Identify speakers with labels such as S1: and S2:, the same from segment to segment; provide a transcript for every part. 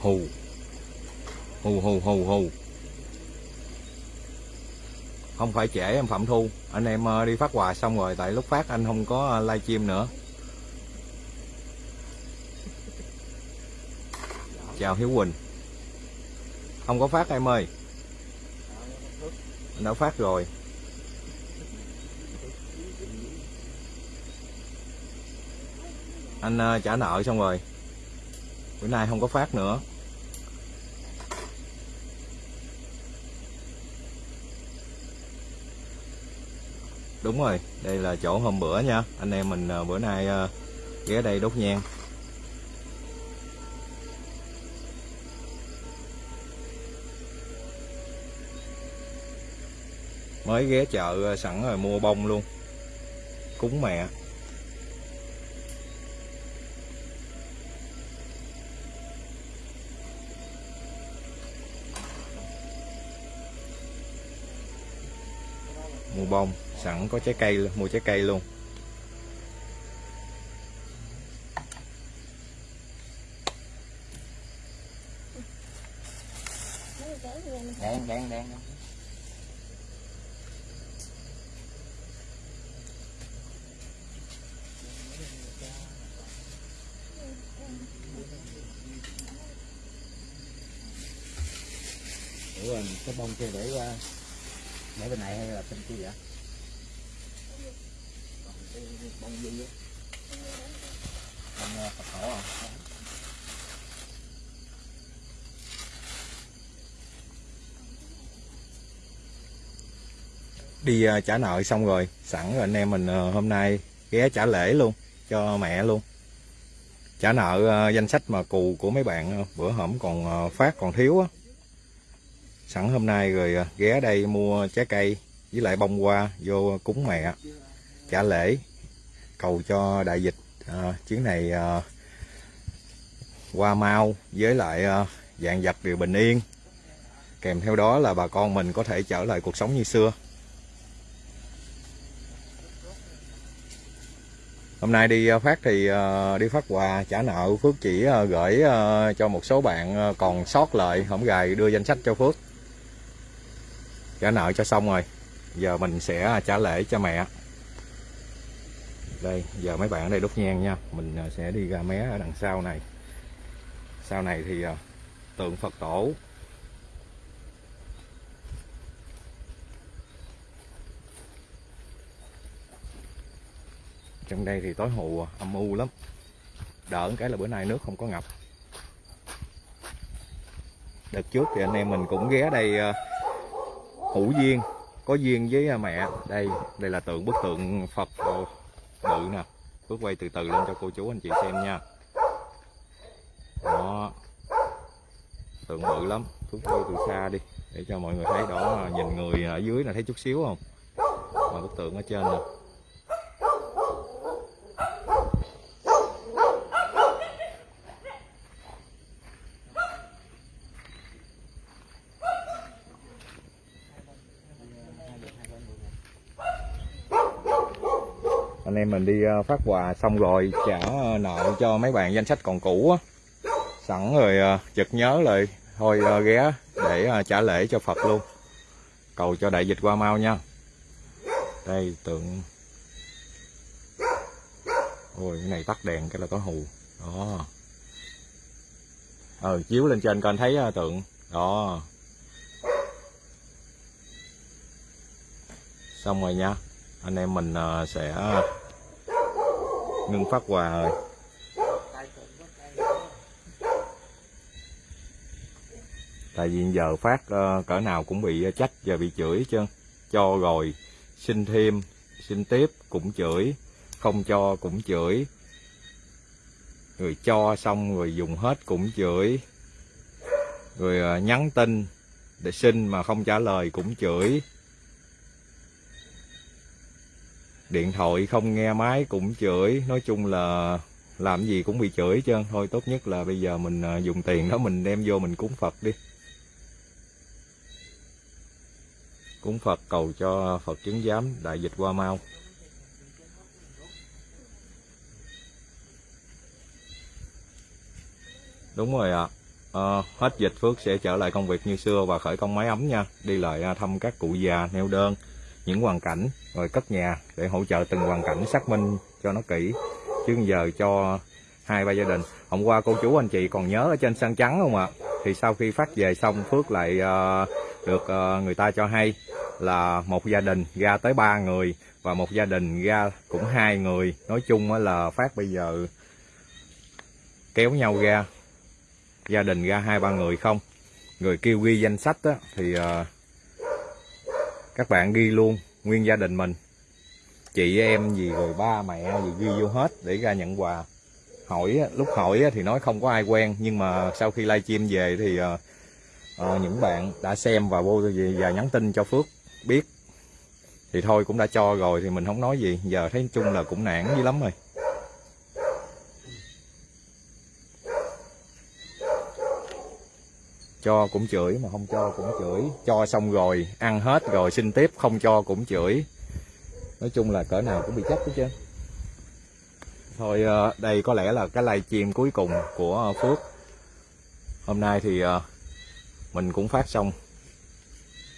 S1: hù. Hù hù hù hù. Không phải trễ, em phạm thu. Anh em ờ, đi phát quà xong rồi, tại lúc phát anh không có ờ, live stream nữa. Chào hiếu quỳnh. Không có phát em ơi. Anh đã phát rồi. Anh ờ, trả nợ xong rồi. Bữa nay không có phát nữa. Đúng rồi, đây là chỗ hôm bữa nha. Anh em mình ờ, bữa nay ờ, ghé đây đốt nhang. Mới ghé chợ ờ, sẵn rồi mua bông luôn. Cúng mẹ. Mua bông sẵn có trái cây mua trái cây luôn.
S2: Đen đen đen ủa, cái bông kia để qua, để bên này hay là bên kia vậy? Bông gì á. Bông ờ, phật tổ à?
S1: Đi ờ, trả nợ xong rồi, sẵn rồi anh em mình ờ, hôm nay ghé trả lễ luôn, cho mẹ luôn. Trả nợ danh sách mà cù của mấy bạn bữa hổm còn phát còn thiếu á. Sẵn hôm nay rồi ghé đây mua trái cây với lại bông hoa vô cúng mẹ. Trả lễ cầu cho đại dịch à, chuyến này à, qua mau với lại à, dạng vật đều bình yên. Kèm theo đó là bà con mình có thể trở lại cuộc sống như xưa. Hôm nay đi à, phát thì à, đi phát quà trả nợ Phước chỉ à, gửi cho một số bạn còn sót lại không gài đưa danh sách cho Phước. Trả nợ cho xong rồi giờ mình sẽ trả lễ cho mẹ đây giờ mấy bạn ở đây đốt nhang nha. Mình à, sẽ đi ra mé ở đằng sau này. Sau này thì à, tượng Phật tổ. Trong đây thì tối hù à, âm u lắm. Đỡ cái là bữa nay nước không có ngập. Đợt trước thì anh em mình cũng ghé đây hữu duyên có duyên với mẹ. Đây đây là tượng bức tượng phật. ờ, bự nè, bước quay từ từ lên cho cô chú anh chị xem nha. Đó. Tượng bự lắm, bước quay từ xa đi, để cho mọi người thấy đó, nhìn người ở dưới là thấy chút xíu không? Mà bức tượng ở trên nè. Mình đi ờ, phát quà xong rồi trả nợ cho mấy bạn danh sách còn cũ á. Sẵn rồi ờ, chợt nhớ lại thôi ờ, ghé để ờ, trả lễ cho Phật luôn. Cầu cho đại dịch qua mau nha. Đây tượng. Ôi cái này tắt đèn cái là có hù. Đó. Ờ chiếu lên trên con thấy tượng. Đó. Xong rồi nha. Anh em mình sẽ ngưng phát quà rồi. Tại vì giờ phát ờ, cỡ nào cũng bị ờ, trách và bị chửi chứ cho rồi, xin thêm, xin tiếp cũng chửi, không cho cũng chửi. Rồi cho xong rồi dùng hết cũng chửi. Rồi ờ, nhắn tin để xin mà không trả lời cũng chửi. Điện thoại không nghe máy cũng chửi. Nói chung là làm gì cũng bị chửi hết trơn thôi tốt nhất là bây giờ mình à, dùng tiền đó mình đem vô mình cúng phật đi. Cúng phật cầu cho phật chứng giám đại dịch qua mau. Đúng rồi ạ. Ờ, hết dịch Phước sẽ trở lại công việc như xưa và khởi công máy ấm nha. Đi lại à, thăm các cụ già neo đơn những hoàn cảnh rồi cất nhà để hỗ trợ từng hoàn cảnh xác minh cho nó kỹ. Chứ giờ cho hai ba gia đình. Hôm qua cô chú anh chị còn nhớ ở trên sân trắng không ạ? Thì sau khi phát về xong Phước lại uh, được uh, người ta cho hay là một gia đình ra tới ba người và một gia đình ra cũng hai người. Nói chung là phát bây giờ kéo nhau ra gia đình ra hai ba người không? Người kêu ghi danh sách á, thì uh, các bạn ghi luôn nguyên gia đình mình. Chị em gì rồi ba mẹ gì ghi vô hết để ra nhận quà. Hỏi lúc hỏi thì nói không có ai quen nhưng mà sau khi livestream về thì ờ, ờ những bạn đã xem và vô về và nhắn tin cho Phước biết. Thì thôi cũng đã cho rồi thì mình không nói gì. Giờ thấy chung là cũng nản dữ lắm rồi. Cho cũng chửi, mà không cho cũng chửi. Cho xong rồi, ăn hết rồi, xin tiếp, không cho cũng chửi. Nói chung là cỡ nào cũng bị chấp hết chứ thôi ờ, đây có lẽ là cái livestream cuối cùng của Phước. Hôm nay thì ờ, mình cũng phát xong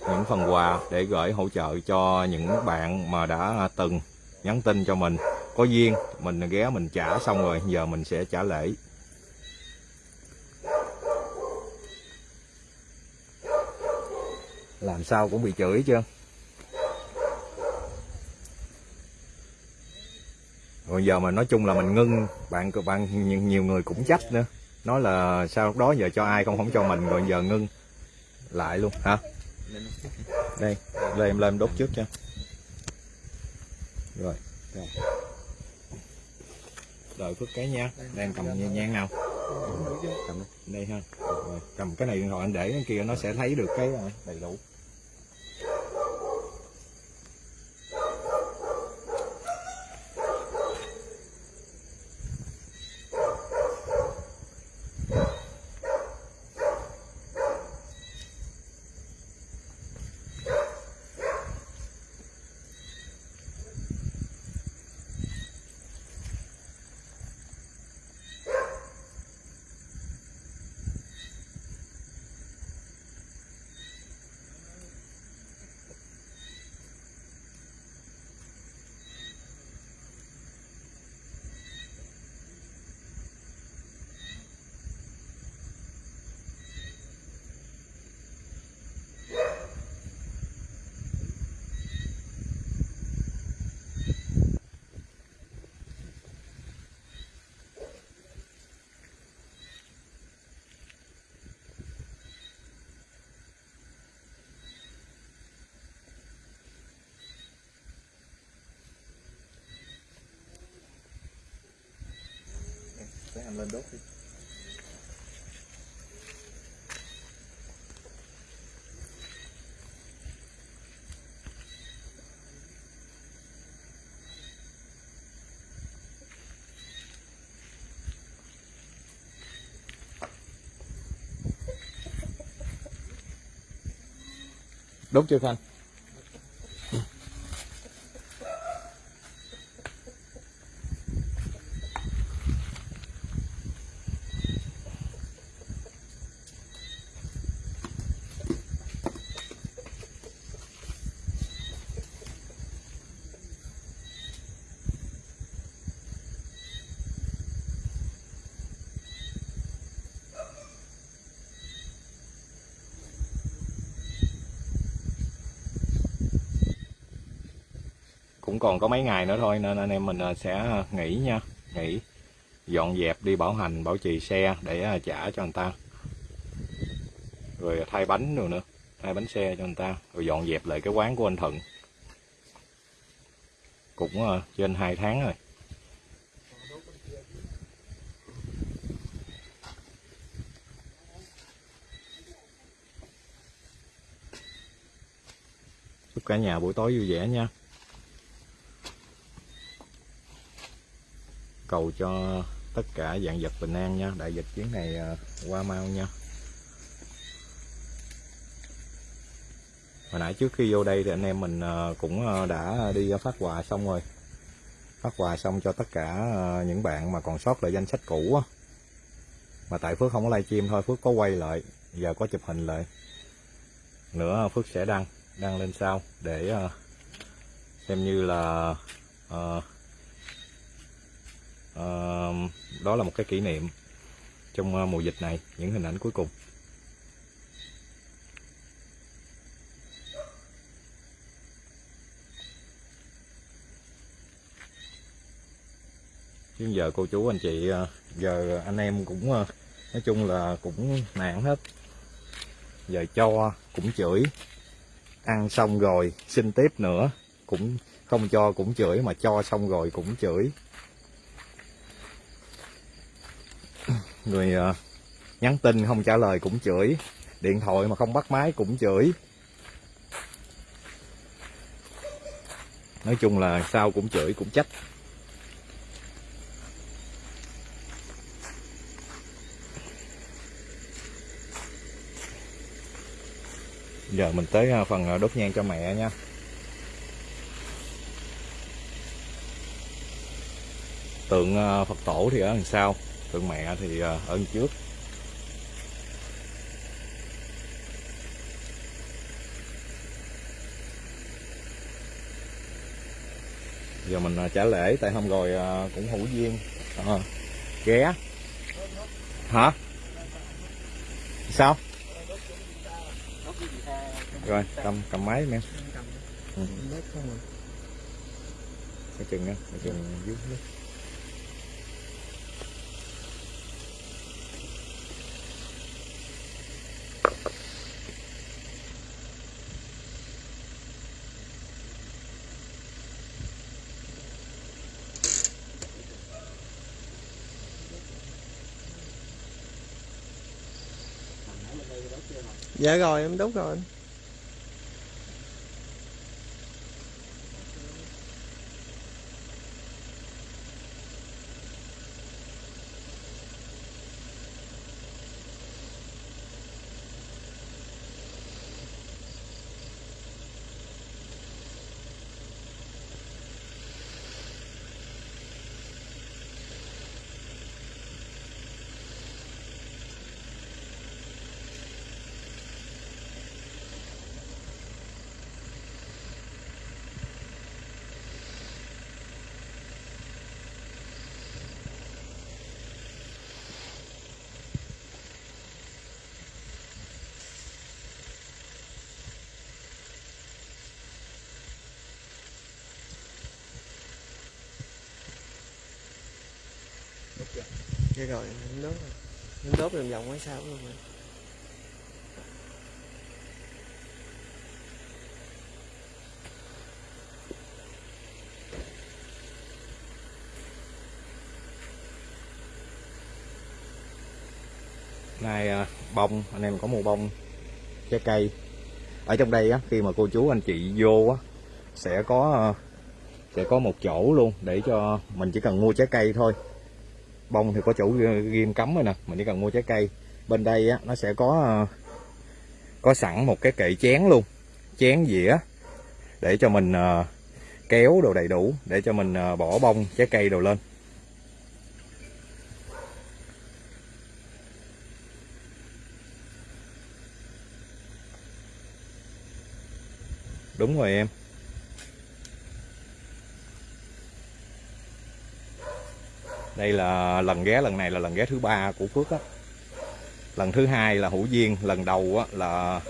S1: những phần quà để gửi hỗ trợ cho những bạn mà đã từng nhắn tin cho mình. Có duyên, mình ghé mình trả xong rồi, giờ mình sẽ trả lễ. Làm sao cũng bị chửi chưa rồi giờ mà nói chung là mình ngưng bạn bạn nhiều, người cũng trách nữa. Nói là sao lúc đó giờ cho ai không không cho mình rồi giờ ngưng lại luôn hả? Đây lên em lên đốt trước cho. Rồi rồi. đợi phước cái nha. Đang cầm nhang nào. Cầm đây ha. Rồi. cầm cái này điện thoại anh để cái kia nó sẽ thấy được cái à, đầy đủ. Để lên đốt đi. Đốt chưa khanh? Còn có mấy ngày nữa thôi, nên anh em mình à, sẽ à, nghỉ nha. Nghỉ. Dọn dẹp đi, bảo hành, bảo trì xe để à, trả cho người ta. Rồi thay bánh rồi nữa. Thay bánh xe cho người ta. Rồi dọn dẹp lại cái quán của anh Thuận. Cũng trên 2 tháng rồi. Chúc cả nhà buổi tối vui vẻ nha. Cầu cho tất cả dạng vật bình an nha. Đại dịch chuyến này à, qua mau nha. Hồi nãy trước khi vô đây thì anh em mình à, cũng à, đã đi phát quà xong rồi. Phát quà xong cho tất cả những bạn mà còn sót lại danh sách cũ á. Mà tại Phước không có livestream thôi Phước có quay lại giờ có chụp hình lại. Nữa Phước sẽ đăng đăng lên sau để xem như là uh, đó là một cái kỷ niệm trong ờ, mùa dịch này, những hình ảnh cuối cùng. Chứ giờ cô chú, anh chị ờ, giờ anh em cũng ờ, nói chung là cũng nạn hết. Giờ cho cũng chửi, ăn xong rồi xin tiếp nữa, cũng không cho cũng chửi mà cho xong rồi cũng chửi. Người ờ, nhắn tin không trả lời cũng chửi. Điện thoại mà không bắt máy cũng chửi. Nói chung là sao cũng chửi cũng trách. Giờ mình tới ờ, phần ờ, đốt nhang cho mẹ nha. Tượng Phật tổ thì ở đằng sau tượng mẹ thì ơn ở trước. Giờ mình ờ, trả lễ tại hôm rồi ờ, cũng hữu duyên. À, ghé. Hả? Sao? Rồi cầm cầm máy em. Ừ. cái chừng á cái chừng dưới nước.
S3: Dạ rồi em đúng rồi anh. Vậy rồi nó đốt rồi. Em đốt vòng vòng ở sau luôn rồi.
S1: nay à, bông, anh em có mua bông trái cây ở trong đây á, khi mà cô chú anh chị vô á, sẽ có à, sẽ có một chỗ luôn để cho mình chỉ cần mua trái cây thôi bông thì có chủ ghim cấm rồi nè, mình chỉ cần mua trái cây. Bên đây á, nó sẽ có ờ, có sẵn một cái kệ chén luôn, chén dĩa, để cho mình ờ, kéo đồ đầy đủ, để cho mình ờ, bỏ bông, trái cây đồ lên. Đúng rồi em. Đây là lần ghé lần này là lần ghé thứ ba của phước á. Lần thứ hai là hữu duyên lần đầu á là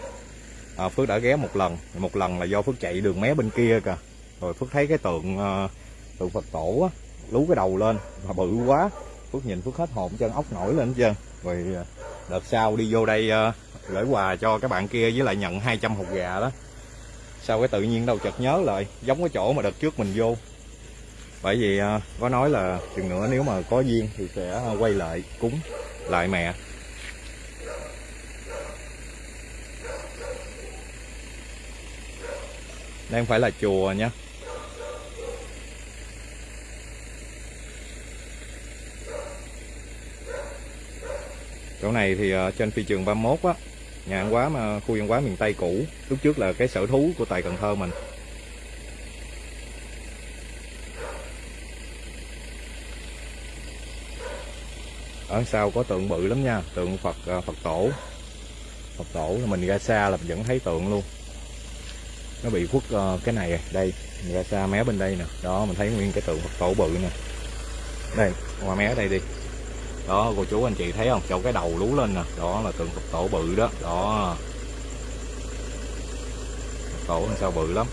S1: à, phước đã ghé một lần. Một lần là do phước chạy đường mé bên kia kìa. Rồi phước thấy cái tượng à, tượng phật tổ á lú cái đầu lên mà bự quá. Phước nhìn phước hết hồn chân ốc nổi lên hết trơn. Rồi à, đợt sau đi vô đây à, gửi quà cho các bạn kia với lại nhận 200 hột gà đó. Sao cái tự nhiên đâu chợt nhớ lại giống cái chỗ mà đợt trước mình vô bởi vì à, có nói là chừng nữa nếu mà có duyên thì sẽ quay lại cúng lại mẹ. Đây không phải là chùa nha. Chỗ này thì à, trên phi trường 31 á, nhà văn hóa mà khu văn hóa miền Tây cũ, lúc trước là cái sở thú của tại Cần Thơ mình. Ở sau có tượng bự lắm nha, tượng phật ờ, phật tổ. Phật tổ là mình ra xa là mình vẫn thấy tượng luôn. Nó bị khuất ờ, cái này à, đây, mình ra xa mé bên đây nè. Đó, mình thấy nguyên cái tượng phật tổ bự nè. Đây, qua mé đây đi. Đó, cô chú anh chị thấy không? Chỗ cái đầu lú lên nè. Đó là tượng phật tổ bự đó. Đó. Phật tổ sao bự lắm.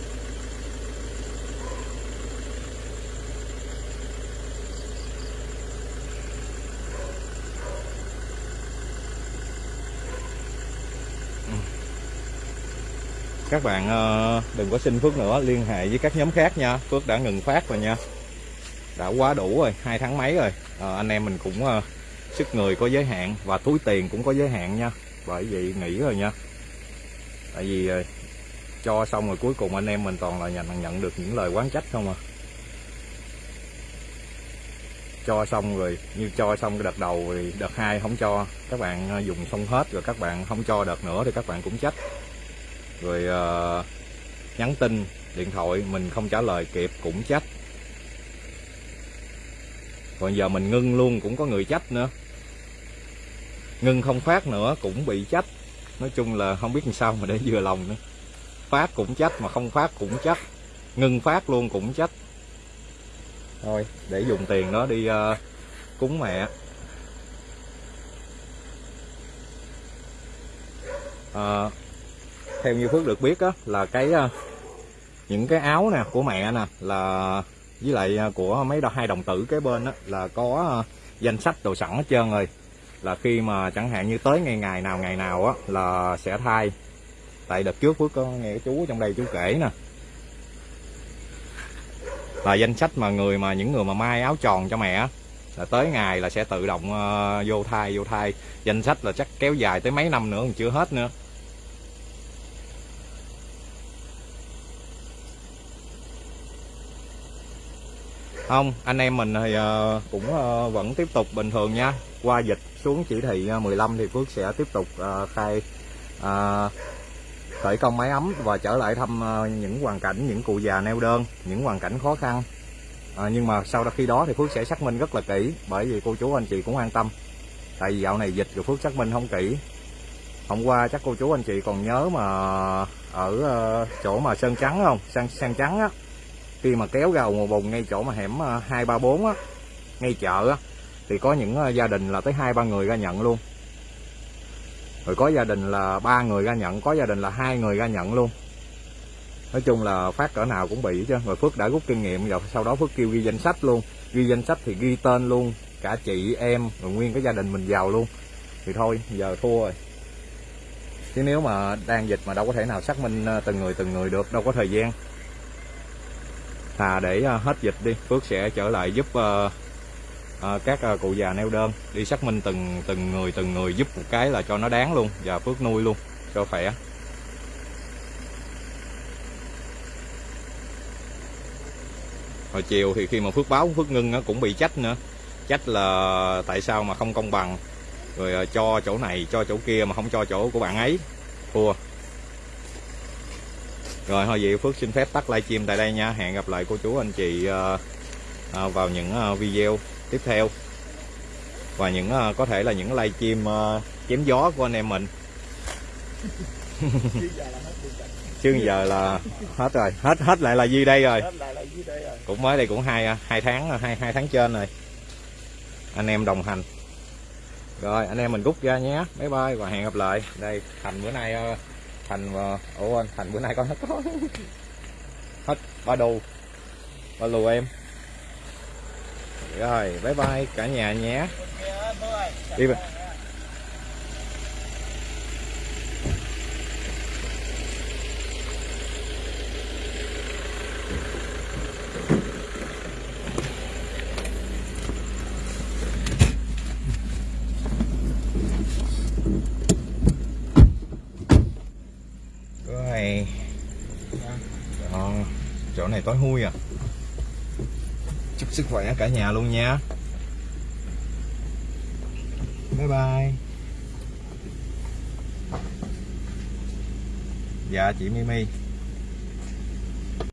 S1: Các bạn ờ, đừng có xin Phước nữa liên hệ với các nhóm khác nha. Phước đã ngừng phát rồi nha. Đã quá đủ rồi hai tháng mấy rồi. À, anh em mình cũng ờ, sức người có giới hạn và túi tiền cũng có giới hạn nha. Bởi vậy nghỉ rồi nha. Tại vì ờ, cho xong rồi cuối cùng anh em mình toàn là nhận nhận được những lời quán trách không à. Cho xong rồi như cho xong cái đợt đầu thì đợt hai không cho. Các bạn ờ, dùng xong hết rồi các bạn không cho đợt nữa thì các bạn cũng trách rồi uh, nhắn tin điện thoại mình không trả lời kịp cũng trách còn giờ mình ngưng luôn cũng có người trách nữa. Ngưng không phát nữa cũng bị trách nói chung là không biết làm sao mà để vừa lòng nữa. Phát cũng trách mà không phát cũng trách ngưng phát luôn cũng trách thôi để dùng tiền đó đi uh, cúng mẹ. Uh, theo như phước được biết á là cái ờ, những cái áo nè của mẹ nè là với lại ờ, của mấy đo- hai đồng tử kế bên á là có ờ, danh sách đồ sẵn hết trơn rồi. Là khi mà chẳng hạn như tới ngày ngày nào ngày nào á là sẽ thay. Tại đợt trước phước có nghe chú trong đây chú kể nè. Là danh sách mà người mà những người mà may áo tròn cho mẹ á, là tới ngày là sẽ tự động uh, vô thai vô thai danh sách là chắc kéo dài tới mấy năm nữa còn chưa hết nữa. Không anh em mình thì cũng ờ, vẫn tiếp tục bình thường nha. Qua dịch xuống chỉ thị ờ, 15 thì Phước sẽ tiếp tục khai khởi công máy ấm và trở lại thăm những hoàn cảnh những cụ già neo đơn những hoàn cảnh khó khăn. À, nhưng mà sau đó khi đó thì Phước sẽ xác minh rất là kỹ bởi vì cô chú anh chị cũng an tâm. Tại vì dạo này dịch rồi Phước xác minh không kỹ. Hôm qua chắc cô chú anh chị còn nhớ mà ở chỗ mà sơn trắng không? Sang sang trắng á khi mà kéo gầu ngồi bùng ngay chỗ mà hẻm ờ, hai ba bốn á, ngay chợ á, thì có những ờ, gia đình là tới hai ba người ra nhận luôn. Rồi có gia đình là ba người ra nhận, có gia đình là hai người ra nhận luôn. Nói chung là phát cỡ nào cũng bị chứ rồi phước đã rút kinh nghiệm, rồi sau đó phước kêu ghi danh sách luôn. Ghi danh sách thì ghi tên luôn, cả chị, em, rồi nguyên cái gia đình mình vào luôn. Thì thôi, giờ thua rồi. Chứ nếu mà đang dịch mà đâu có thể nào xác minh ờ, từng người từng người được, đâu có thời gian thà để ờ, hết dịch đi. Phước sẽ trở lại giúp ờ, ờ, các cụ già neo đơn. Đi xác minh từng từng người từng người giúp một cái là cho nó đáng luôn và phước nuôi luôn cho khỏe. Hồi chiều thì khi mà phước báo phước ngưng nó cũng bị trách nữa. Trách là tại sao mà không công bằng, rồi cho chỗ này, cho chỗ kia mà không cho chỗ của bạn ấy thua rồi thôi vậy Phước xin phép tắt livestream tại đây nha. Hẹn gặp lại cô chú anh chị ờ, ờ, vào những ờ, video tiếp theo. Và những có thể là những livestream chém gió của anh em mình. Chứ giờ là hết rồi. Hết hết lại là gì đây rồi. Cũng mới đây cũng hai hai tháng hai hai tháng trên rồi. Anh em đồng hành. Rồi anh em mình rút ra nhé. Bye bye và hẹn gặp lại. Đây thành bữa nay thành ờ, ủa anh thành bữa nay con hết có. Hết ba đô. Ba lù em. Rồi bye bye cả nhà nhé. Đi về rồi Đó, chỗ này tối hui à. Chúc sức khỏe cả nhà luôn nha. Bye bye. Dạ chị Mimi.